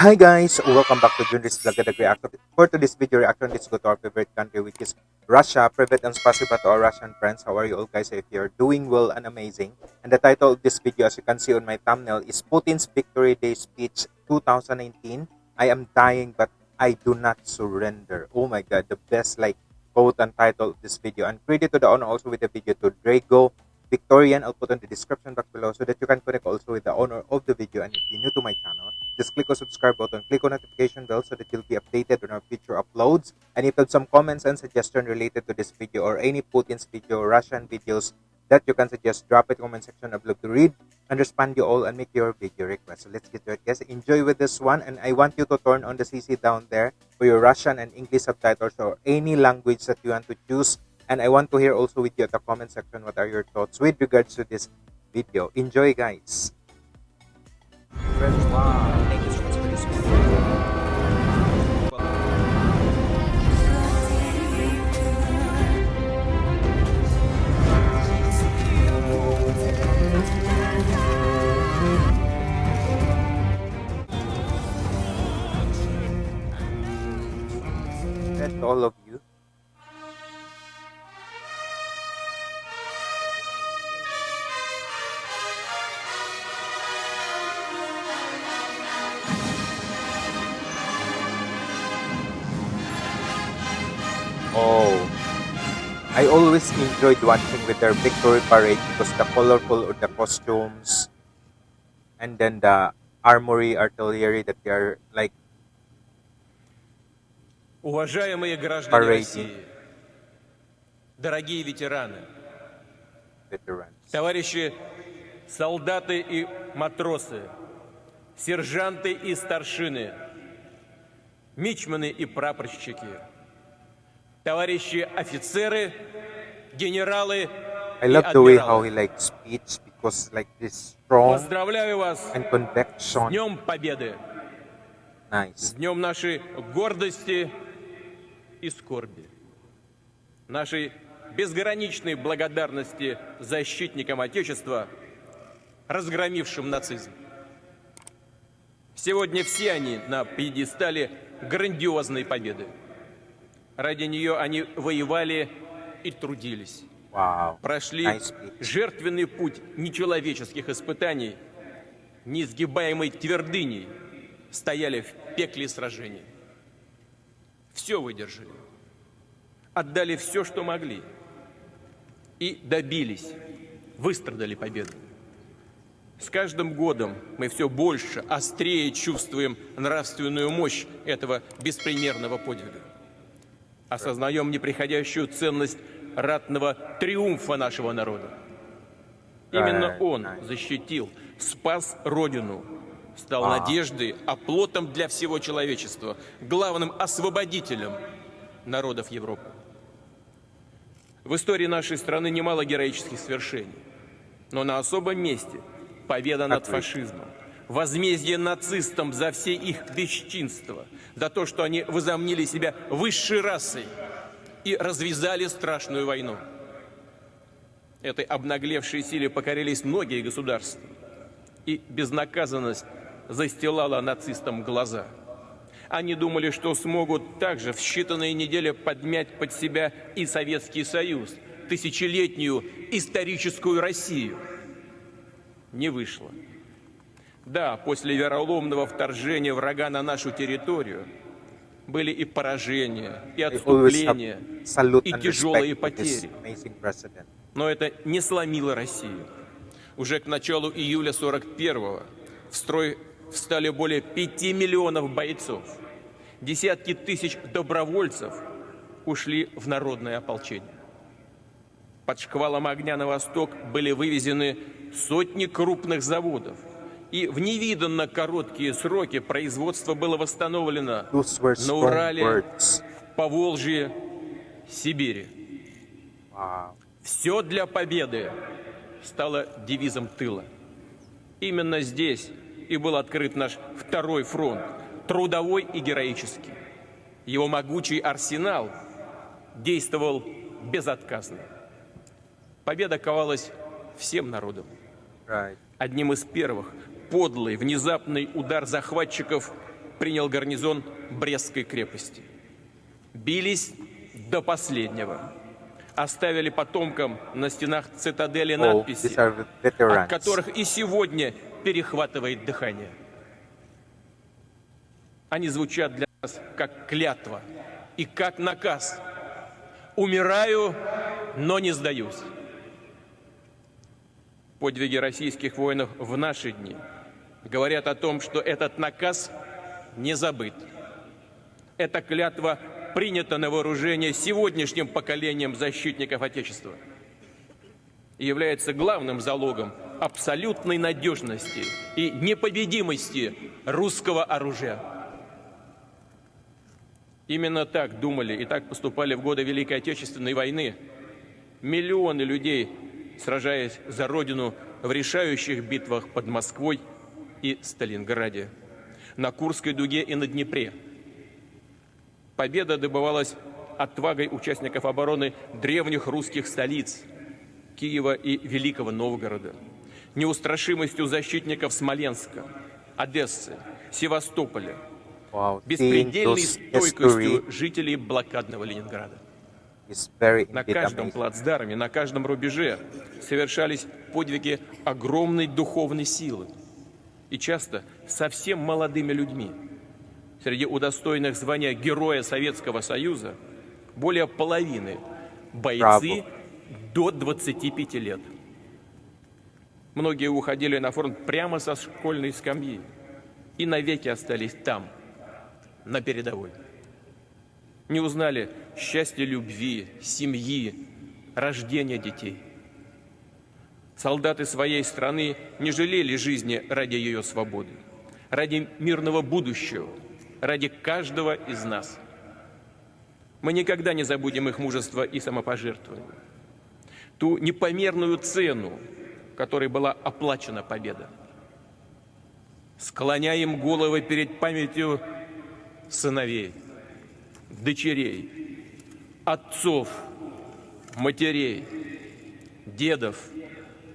Hi guys, welcome back to Junris Vlog Reaction. For today's video reaction, let's go to our favorite country which is Russia. Privet and spasiba to our Russian friends. How are you all guys? If you're doing well and amazing. And the title of this video as you can see on my thumbnail is Putin's Victory Day Speech 2019. I am dying but I do not surrender. Oh my god, the best like quote and title of this video. And credit to the owner also with the video to Drago Victorian. I'll put on the description box below so that you can connect also with the owner of the video. And if you're new to my channel, just click on subscribe button, click on notification bell so that you'll be updated on our future uploads. And if you have some comments and suggestions related to this video or any Putin's video, Russian videos that you can suggest, drop it in comment section. I'd love to read and respond you all and make your video request. So let's get to it, guys. Enjoy with this one. And I want you to turn on the CC down there for your Russian and English subtitles or any language that you want to choose. And I want to hear also with you at the comment section what are your thoughts with regards to this video. Enjoy, guys. Wow. Oh, I always enjoyed watching with their victory parade because the colorful of the costumes and then the armory artillery that they are like Уважаемые граждане Парейки. России, дорогие ветераны, veterans. товарищи солдаты и матросы, сержанты и старшины, мичманы и прапорщики, товарищи офицеры, генералы I love the way how he like speech because like this strong Поздравляю вас and с conviction. Днем Победы, с Nice. Днем нашей гордости и скорби, нашей безграничной благодарности защитникам Отечества, разгромившим нацизм. Сегодня все они на пьедестале грандиозной победы. Ради нее они воевали и трудились. Wow. Прошли жертвенный путь нечеловеческих испытаний, неизгибаемой твердыней, стояли в пекле сражений. Все выдержали, отдали все, что могли, и добились, выстрадали победу. С каждым годом мы все больше, острее чувствуем нравственную мощь этого беспримерного подвига. Осознаем неприходящую ценность ратного триумфа нашего народа. Именно он защитил, спас Родину, стал Wow. надеждой, оплотом для всего человечества, главным освободителем народов Европы. В истории нашей страны немало героических свершений, но на особом месте победа над фашизмом, возмездие нацистам за все их бесчинства, за то, что они возомнили себя высшей расой и развязали страшную войну. Этой обнаглевшей силе покорились многие государства, и безнаказанность застилала нацистам глаза. Они думали, что смогут также в считанные недели подмять под себя и Советский Союз, тысячелетнюю историческую Россию. Не вышло. Да, после вероломного вторжения врага на нашу территорию были и поражения, и отступления, и тяжелые потери. Но это не сломило Россию. Уже к началу июля 41-го в строй встали более 5 миллионов бойцов. Десятки тысяч добровольцев ушли в народное ополчение. Под шквалом огня на восток были вывезены сотни крупных заводов. И в невиданно короткие сроки производство было восстановлено на Урале, в Поволжье, Сибири. Все для победы стало девизом тыла. Именно здесь и был открыт наш второй фронт, трудовой и героический. Его могучий арсенал действовал безотказно. Победа ковалась всем народом. Одним из первых подлый, внезапный удар захватчиков принял гарнизон Брестской крепости. Бились до последнего. Оставили потомкам на стенах цитадели надписи, от которых и сегодня перехватывает дыхание. Они звучат для нас как клятва и как наказ. Умираю, но не сдаюсь. Подвиги российских воинов в наши дни говорят о том, что этот наказ не забыт. Эта клятва принята на вооружение сегодняшним поколением защитников Отечества и является главным залогом абсолютной надежности и непобедимости русского оружия. Именно так думали и так поступали в годы Великой Отечественной войны миллионы людей, сражаясь за Родину в решающих битвах под Москвой и Сталинграде, на Курской дуге и на Днепре. Победа добывалась отвагой участников обороны древних русских столиц Киева и Великого Новгорода, неустрашимостью защитников Смоленска, Одессы, Севастополя, Wow, беспредельной стойкостью жителей блокадного Ленинграда. На каждом плацдарме, на каждом рубеже совершались подвиги огромной духовной силы. И часто совсем молодыми людьми. Среди удостоенных звания Героя Советского Союза более половины бойцы до 25 лет. Многие уходили на фронт прямо со школьной скамьи и навеки остались там, на передовой не узнали счастья любви, семьи, рождения детей. Солдаты своей страны не жалели жизни ради ее свободы, ради мирного будущего, ради каждого из нас. Мы никогда не забудем их мужество и самопожертвование, ту непомерную цену, которой была оплачена победа. Склоняем головы перед памятью сыновей, дочерей, отцов, матерей, дедов,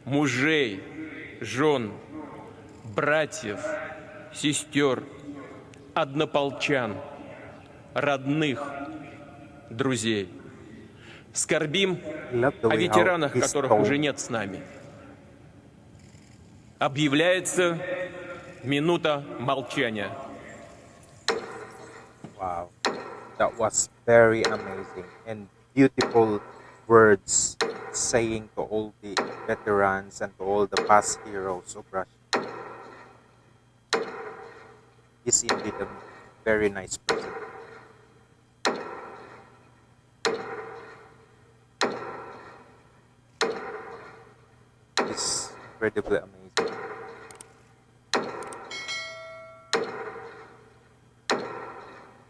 мужей, жен, братьев, сестер, однополчан, родных, друзей. Скорбим о ветеранах, которых уже нет с нами. Объявляется минута молчания. Wow, that was very amazing and beautiful words saying to all the veterans and to all the past heroes of Russia. He's indeed a very nice person. It's incredibly amazing.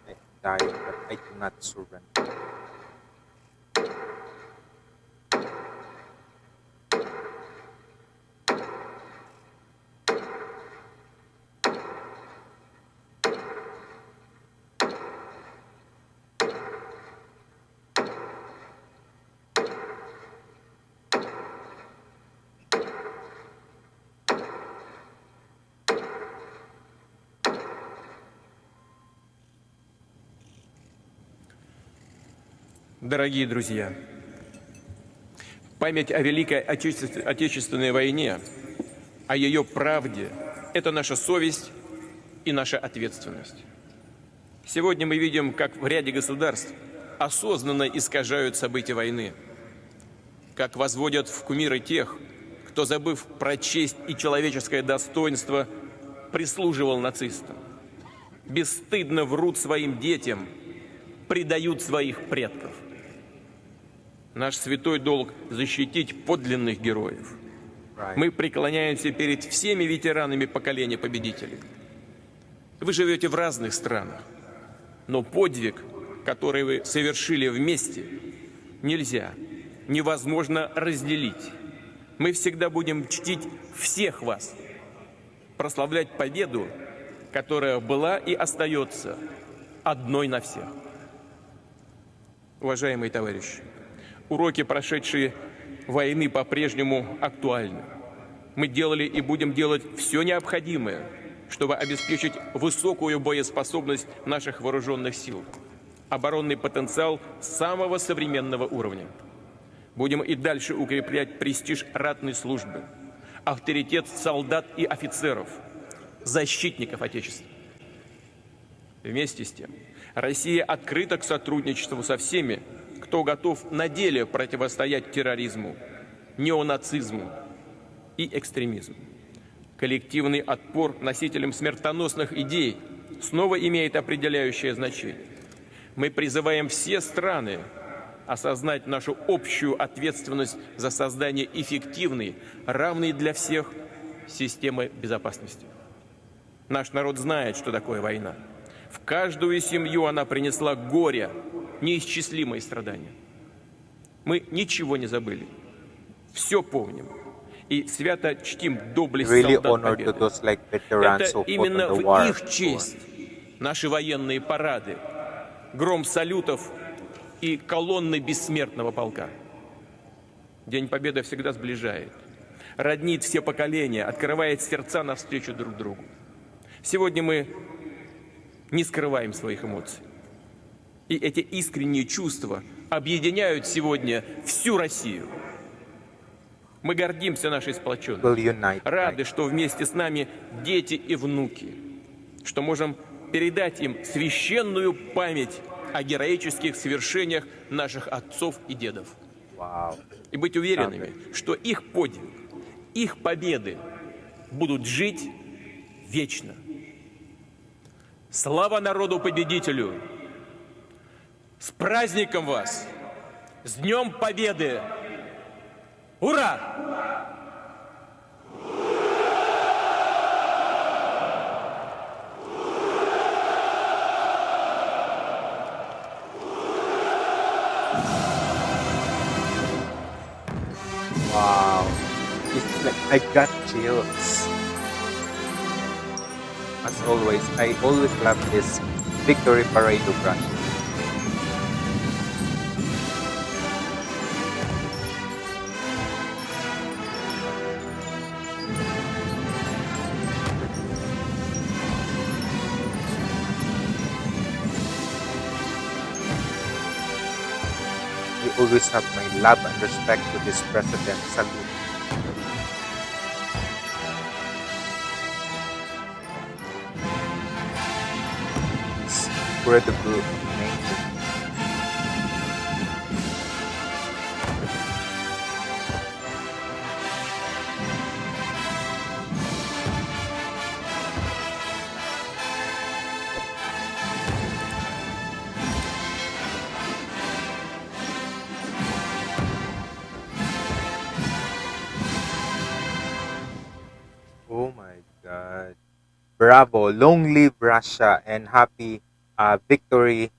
I dying, but I do not surrender. Дорогие друзья, память о Великой Отечестве- Отечественной войне, о ее правде – это наша совесть и наша ответственность. Сегодня мы видим, как в ряде государств осознанно искажают события войны, как возводят в кумиры тех, кто, забыв про честь и человеческое достоинство, прислуживал нацистам. Бесстыдно врут своим детям, предают своих предков. Наш святой долг – защитить подлинных героев. Мы преклоняемся перед всеми ветеранами поколения победителей. Вы живете в разных странах, но подвиг, который вы совершили вместе, нельзя, невозможно разделить. Мы всегда будем чтить всех вас, прославлять победу, которая была и остается одной на всех. Уважаемые товарищи, уроки, прошедшие войны, по-прежнему актуальны. Мы делали и будем делать все необходимое, чтобы обеспечить высокую боеспособность наших вооруженных сил, оборонный потенциал самого современного уровня. Будем и дальше укреплять престиж ратной службы, авторитет солдат и офицеров, защитников Отечества. Вместе с тем, Россия открыта к сотрудничеству со всеми, кто готов на деле противостоять терроризму, неонацизму и экстремизму. Коллективный отпор носителям смертоносных идей снова имеет определяющее значение. Мы призываем все страны осознать нашу общую ответственность за создание эффективной, равной для всех системы безопасности. Наш народ знает, что такое война. В каждую семью она принесла горе, неисчислимые страдания. Мы ничего не забыли. Все помним. И свято чтим доблесть Really солдат Победы. those like Это именно в war. их честь наши военные парады, гром салютов и колонны бессмертного полка. День Победы всегда сближает, роднит все поколения, открывает сердца навстречу друг другу. Сегодня мы не скрываем своих эмоций. И эти искренние чувства объединяют сегодня всю Россию. Мы гордимся нашей сплоченностью. Рады, что вместе с нами дети и внуки, что можем передать им священную память о героических свершениях наших отцов и дедов. И быть уверенными, что их подвиг, их победы будут жить вечно. Слава народу-победителю! С праздником вас! С Днем Победы! Ура! Wow. I got chills. As always, I always love this victory parade of Russia. I always have my love and respect to this president. Salute. Incredible, Bravo. Long live Russia and happy uh, victory,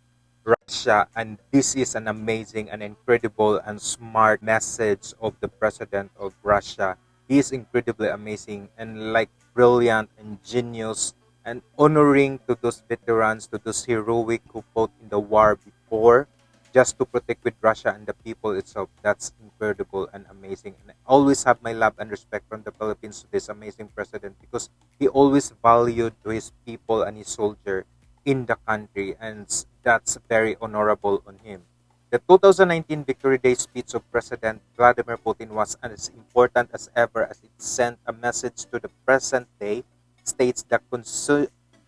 Russia. And this is an amazing and incredible and smart message of the president of Russia. He is incredibly amazing and like brilliant and genius and honoring to those veterans, to those heroic who fought in the war before just to protect with Russia and the people itself. That's incredible and amazing. And I always have my love and respect from the Philippines to this amazing president because he always valued his people and his soldier in the country, and that's very honorable on him. The 2019 Victory Day speech of President Vladimir Putin was as important as ever as it sent a message to the present day states that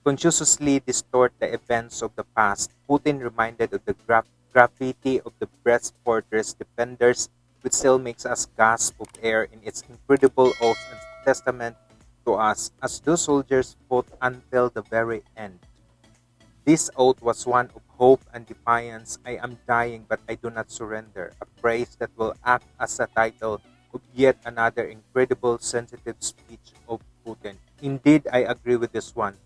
consciously distort the events of the past. Putin reminded of the gra- graffiti of the Brest Fortress defenders, which still makes us gasp of air in its incredible oath and testament to us as those soldiers fought until the very end. This oath was one of hope and defiance. I am dying, but I do not surrender. A phrase that will act as a title of yet another incredible sensitive speech of Putin. Indeed, I agree with this one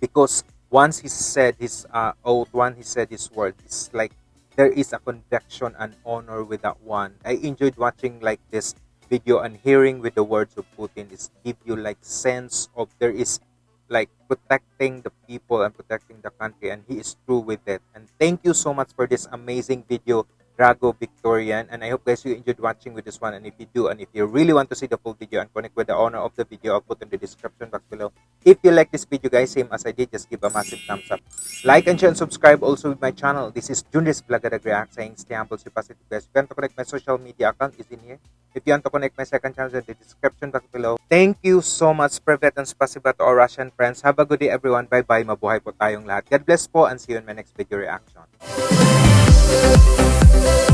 because once he said his uh, oath, once he said his word, it's like there is a conviction and honor with that one. I enjoyed watching like this video and hearing with the words of Putin. It's give you like sense of there is like protecting the people and protecting the country and he is true with it and thank you so much for this amazing video Drago Victorian. And I hope guys you enjoyed watching with this one. And if you do, and if you really want to see the full video and connect with the owner of the video, I'll put in the description box below. If you like this video guys, same as I did, just give a massive thumbs up. Like and share and subscribe also with my channel. This is Junris Blagadag React saying stay humble, stay positive guys. If you want to connect my social media account is in here. If you want to connect my second channel in the description box below. Thank you so much, Privet and Spasiba to our Russian friends. Have a good day everyone. Bye-bye. Mabuhay po tayong lahat. God bless po and see you in my next video reaction. Thank you.